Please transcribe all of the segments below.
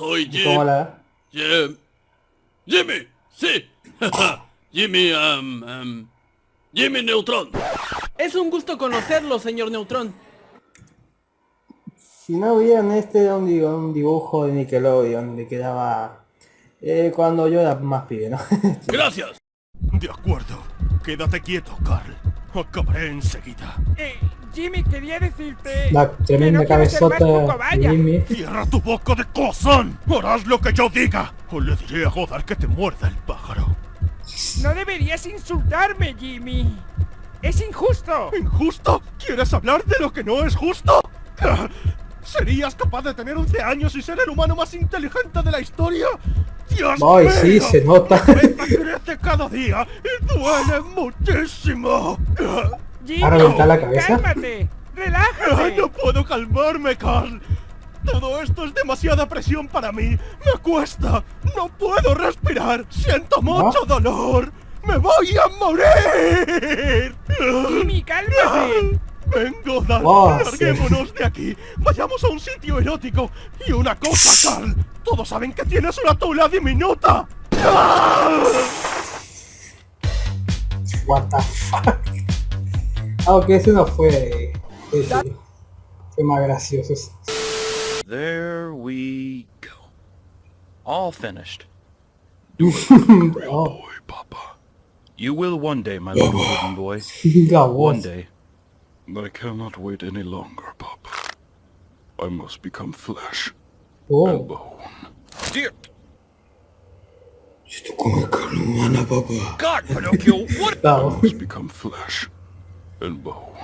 soy Jim. ¿Cómo la? Jim. Jimmy, sí. Jimmy, um, um, Jimmy Neutron. Es un gusto conocerlo, señor Neutrón. Si no vieron este era un, di- un dibujo de Nickelodeon de que daba eh, cuando yo era más pibe, ¿no? Gracias. De acuerdo. Quédate quieto, Carl. Acabaré enseguida. Eh, Jimmy, quería decirte... La tremenda que no cabezota. Jimmy. ¡Cierra tu boca de cozón! ¡Harás lo que yo diga! O le diré a Godard que te muerda el pájaro. No deberías insultarme, Jimmy. Es injusto. ¿Injusto? ¿Quieres hablar de lo que no es justo? ¿Serías capaz de tener 11 años y ser el humano más inteligente de la historia? ¡Dios Ay, mío! sí, se nota. Crece cada día y duele muchísimo. Jimmy, ¿Ha reventado la cabeza? cálmate. Relájate. ¡No puedo calmarme, Carl! Todo esto es demasiada presión para mí. Me cuesta. No puedo respirar. Siento mucho dolor. ¡Me voy a morir! Jimmy, cálmate. Vengo, Dan. Oh, sí. Larguémonos de aquí. Vayamos a un sitio erótico. Y una cosa, Carl. Todos saben que tienes una tula diminuta. ¡Ah! What the fuck. Aunque ese no fue. ese fue más gracioso. There we go. All finished. Oh, Boy, Papa. You will one day, my little wooden boy. One day. I cannot wait any longer, Papa. I must become flesh and Oh. bone. Dear Esto come carne humana. God, Pinocchio, what? I must become flesh and bone.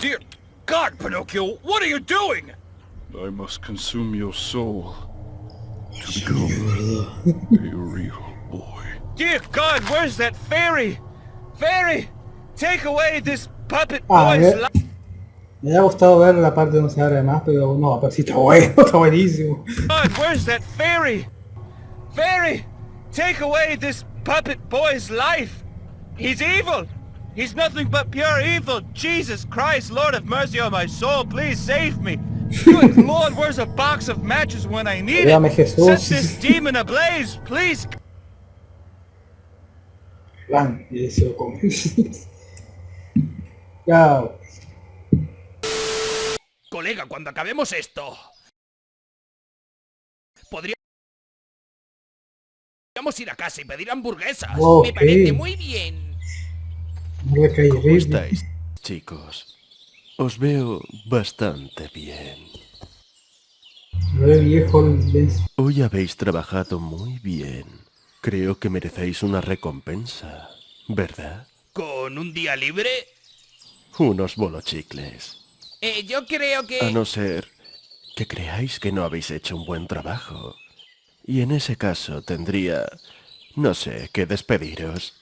Dear God, Pinocchio, what are you doing? I must consume your soul to become a real boy. Dear God, where's that fairy? Fairy, take away this puppet Ah, boy's eh. life. Me hubiera gustado ver la parte donde se abre más, pero no, pero sí está bueno, está buenísimo. God, where's that fairy? Fairy, take away this puppet boy's life. He's evil. He's nothing but pure evil. Jesus Christ, Lord have mercy on my soul. Please save me. Good Lord, where's a box of matches when I need Ayúdame, it? Jesús. Set this demon ablaze, please. Van, y se lo come. Chao. Colega, cuando acabemos esto... ir a casa y pedir hamburguesas. Me parece muy bien. No le caí ¿Cómo estáis, chicos? Os veo bastante bien. Hoy habéis trabajado muy bien. Creo que merecéis una recompensa, ¿verdad? ¿Con un día libre? Unos bolochicles. Eh, yo creo que... A no ser que creáis que no habéis hecho un buen trabajo. Y en ese caso tendría, no sé, que despediros.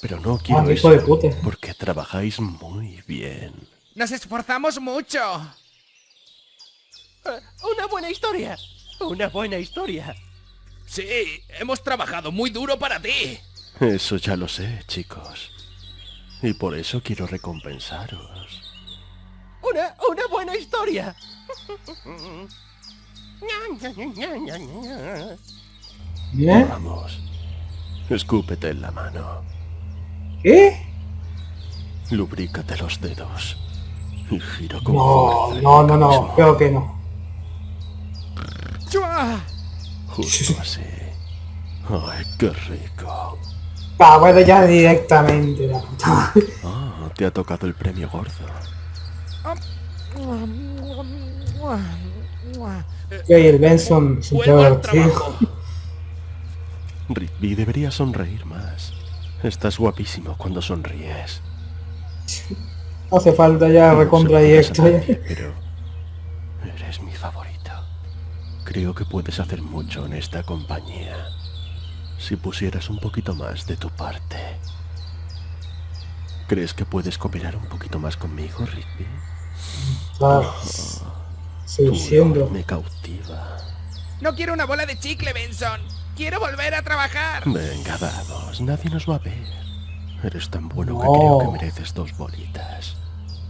Pero no quiero Ah, hijo eso, de puta. porque trabajáis muy bien. Nos esforzamos mucho. Una buena historia. Una buena historia. Sí, hemos trabajado muy duro para ti. Eso ya lo sé, chicos. Y por eso quiero recompensaros. Una, una buena historia. ¿Bien? Vamos. Escúpete en la mano. ¿Qué? Lubrícate los dedos. Y gira con No, no, no, no, creo que no. ¡Chua! Justo así. Ay, qué rico. Ah, bueno, ya directamente, la puta madre. Ah, te ha tocado el premio gordo. Yo el Benson Vuelvo Rigby debería sonreír más. Estás guapísimo cuando sonríes. Hace falta ya no recontra directo. Pero eres mi favorito. Creo que puedes hacer mucho en esta compañía. Si pusieras un poquito más de tu parte. ¿Crees que puedes cooperar un poquito más conmigo, Rigby? No. Oh. 600. me cautiva. No quiero una bola de chicle, Benson. Quiero volver a trabajar. Venga, vamos. Nadie nos va a ver. Eres tan bueno no. que creo que mereces dos bolitas.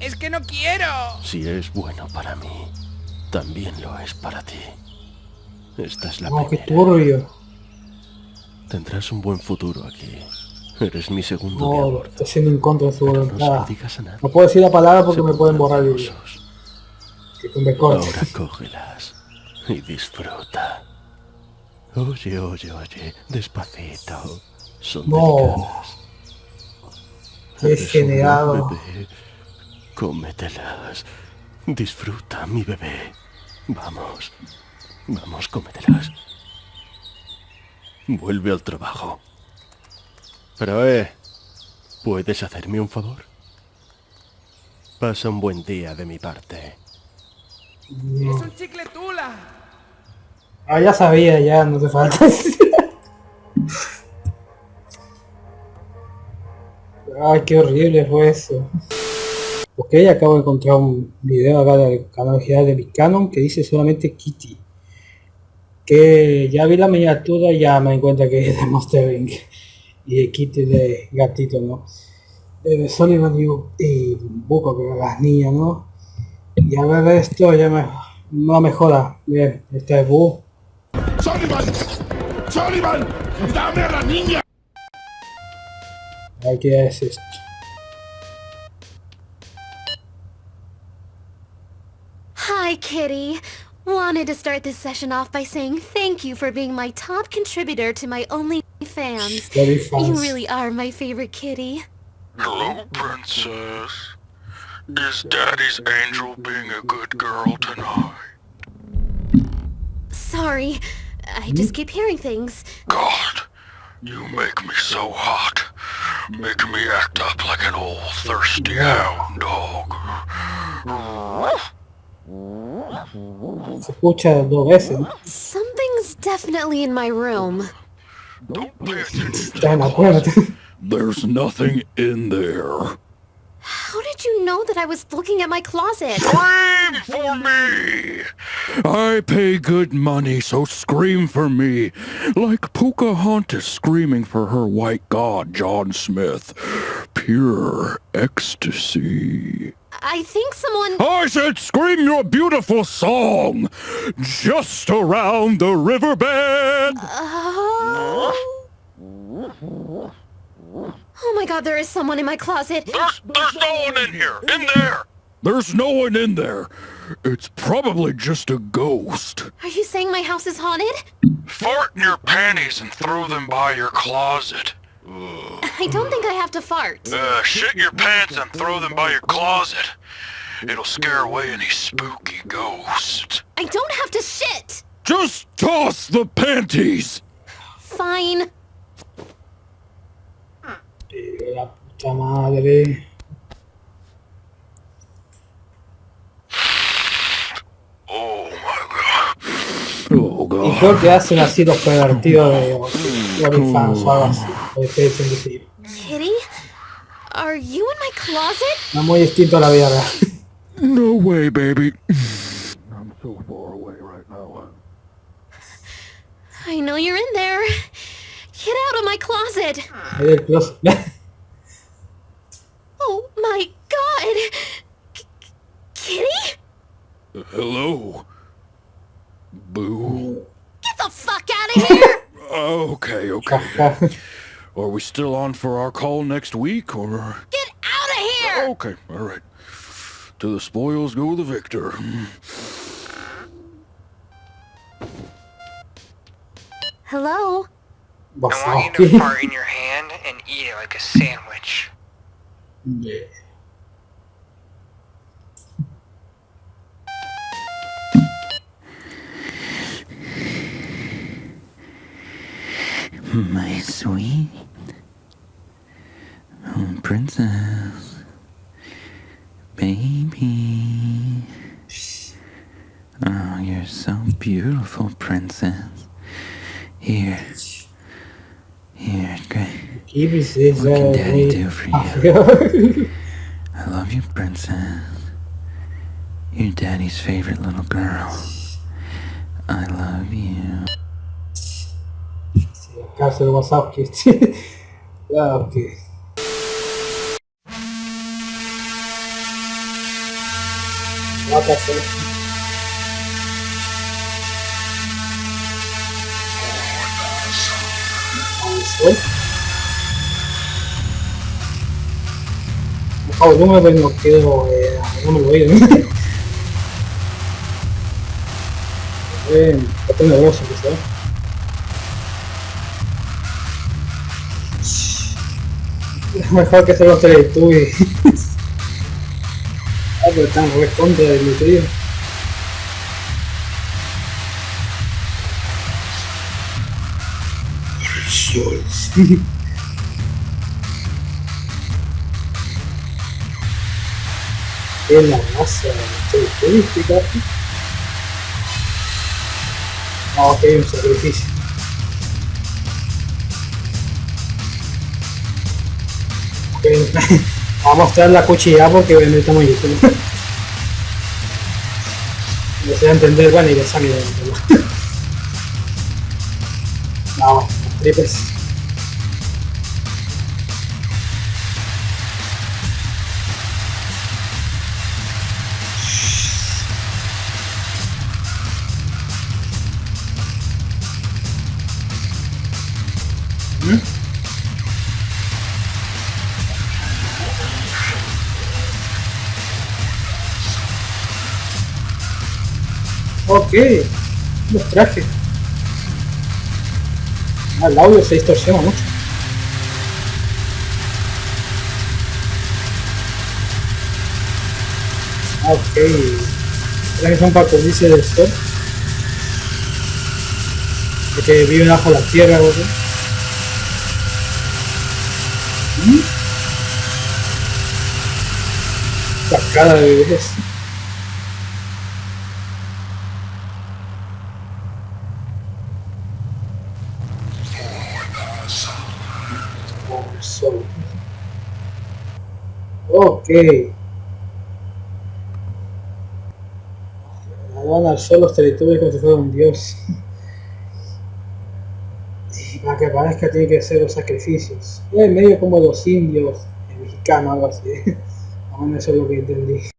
Es que no quiero. Si es bueno para mí, también lo es para ti. Esta es la no, primera. Qué turbio. Tendrás un buen futuro aquí. Eres mi segundo no. Estoy siendo en contra de su voluntad. No, digas a nadie. no puedo decir la palabra porque Se me pueden borrar los que. Ahora cógelas y disfruta. Oye, oye, oye, despacito. Son No. delicadas. Qué Eres un generado. bebé. Cómetelas. Disfruta, mi bebé. Vamos. Vamos, cómetelas. Vuelve al trabajo. Pero, eh, ¿puedes hacerme un favor? Pasa un buen día de mi parte. Es un chicle tula. Ah, ya sabía, ya, no te falta. Ay, qué horrible fue eso. Ok, acabo de encontrar un video acá del canal de Big Canon que dice solamente Kitty. Que ya vi la miniatura y ya me di cuenta que es de Monster Inc. Y de Kitty de gatito, ¿no? De Sullivan y, y Buco, que las niñas, ¿no? Y a ver esto ya me, no me joda. Bien, este es Bu. ¡Sullivan! ¡Sullivan! ¡Dame a la niña! Ay, ¿qué es esto? Hi, Kitty. Wanted to start this session off by saying thank you for being my top contributor to my only fans. Very You really are my favorite kitty. Hello, princess. Is Daddy's angel being a good girl tonight? Sorry, I just keep hearing things. God, you make me so hot. Make me act up like an old thirsty hound dog. Se escucha dos veces, ¿no? Something's definitely in my room. Don't pay attention to Está en la puerta. There's nothing in there. How did you know that I was looking at my closet? Scream for me! I pay good money, so scream for me. Like Pocahontas screaming for her white god, John Smith. Pure ecstasy. I think someone... I said scream your beautiful song. Just around the riverbed. Oh... Oh my god, there is someone in my closet. There's, there's no one in here. In there. There's no one in there. It's probably just a ghost. Are you saying my house is haunted? Fart in your panties and throw them by your closet. I don't think I have to fart. Uh, shit your pants and throw them by your closet. It'll scare away any spooky ghosts. I don't have to shit! Just toss the panties. Fine. La puta madre. Oh my god. Oh, Y creo que hacen así los pervertidos de OnlyFans o algo así. O de Face and Deceive. Kitty? Are you in my closet? No es muy distinto a la vida real. No way, baby. I'm so far away right now. I know you're in there. Get out of my closet. Ahí del closet. Oh my god. K- Kitty? Hello? Boo. Get the fuck out of here! Okay, okay. Are we still on for our call next week, or...? Get out of here! Okay, all right. To the spoils go the victor. Hello? I want you to Wazowski. fart in your hand and eat it like a sandwich. Yeah. My sweet oh, princess, baby. Oh, you're so beautiful, princess. Here, here, good. Keep it What can daddy do for you? I love you, princess. You're daddy's favorite little girl. I love you. Castle was up, kid. okay. Not that Por favor, no me no quedo, eh, no me lo oigo. eh, está. Mejor que los ah, pero están re contra del. Sol. Es la masa turística. Ah, ok, un sacrificio. Ok, Vamos a mostrar la cuchilla porque obviamente estamos en YouTube. No se entender, bueno, y le sale de No, tripes. Ok, los trajes. Ah, el audio se distorsiona mucho. Ah, ok. Trajes son para cubrirse del sol. Porque viven bajo la tierra, ¿no? ¿Mm? Cascada de bebés. Ok. Van al sol los territorios como si fuera un dios. Y para que aparezca tiene que hacer los sacrificios. Es medio como los indios, el mexicano, algo así. Bueno, eso es lo que entendí.